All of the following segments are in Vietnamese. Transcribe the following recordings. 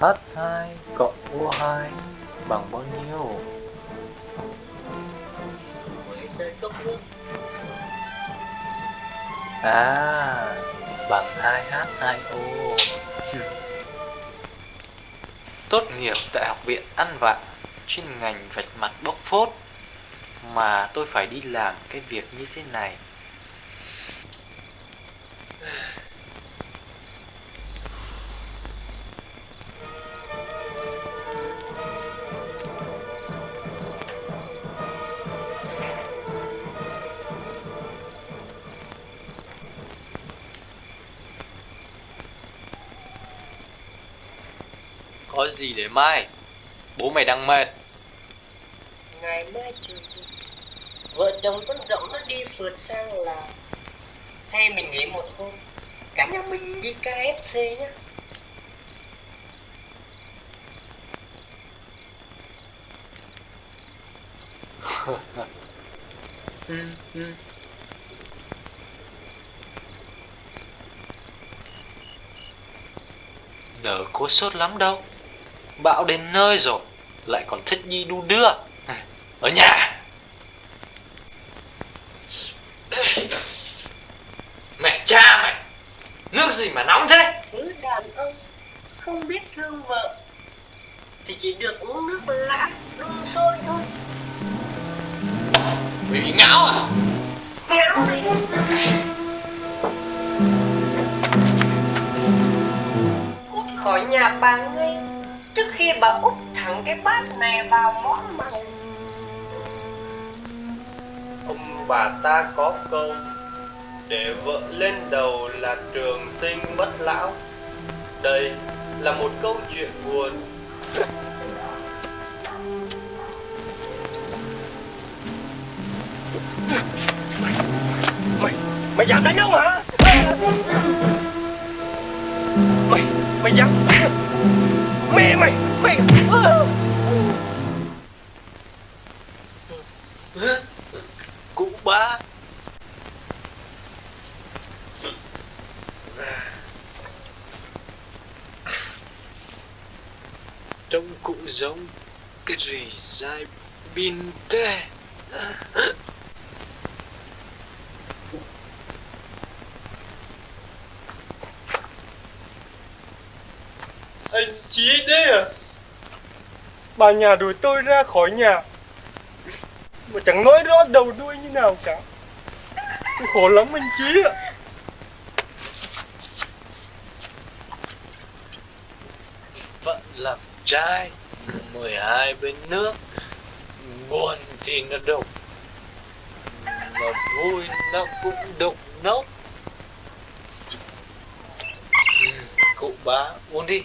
H2 cộng U2 bằng bao nhiêu? À, bằng 2H2O. Tốt nghiệp tại học viện ăn Vạn chuyên ngành vạch mặt bóc phốt. Mà tôi phải đi làm cái việc như thế này. Có gì để mai? Bố mày đang mệt. Ngày mai vừa Vợ chồng con dậu nó đi phượt sang là Hay mình nghỉ một hôm Cả nhà mình đi KFC nhá Ừ, ừ. Nở có sốt lắm đâu Bão đến nơi rồi Lại còn thích đi đu đưa. Ở nhà. Mẹ cha mày Nước gì mà nóng thế? Thứ đàn ông không biết thương vợ Thì chỉ được uống nước lã đun sôi thôi. Mày bị ngáo à? Ngáo Cút khỏi nhà bà ngay Trước khi bà úp thẳng cái bát này vào món mày. Ông bà ta có câu Để vợ lên đầu là trường sinh bất lão. Đây là một câu chuyện buồn. Mày, mày dám đánh ông hả? Mày, mày dám mày, mày. Cụ ba Trông cụ giống cái rì dai bin tê. Anh Chí đấy à? Bà nhà đuổi tôi ra khỏi nhà. Mà chẳng nói rõ đầu đuôi như nào cả. Tôi khổ lắm anh Chí ạ. Vẫn làm trai 12 bên nước. Buồn thì nó đục, Mà vui nó cũng đục nốc. Ừ, cụ bá, uống đi.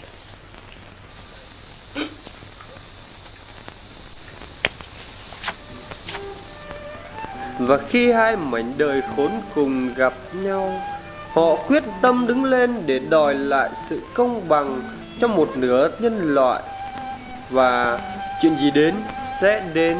Và khi hai mảnh đời khốn cùng gặp nhau, Họ quyết tâm đứng lên để đòi lại sự công bằng cho một nửa nhân loại. Và chuyện gì đến sẽ đến.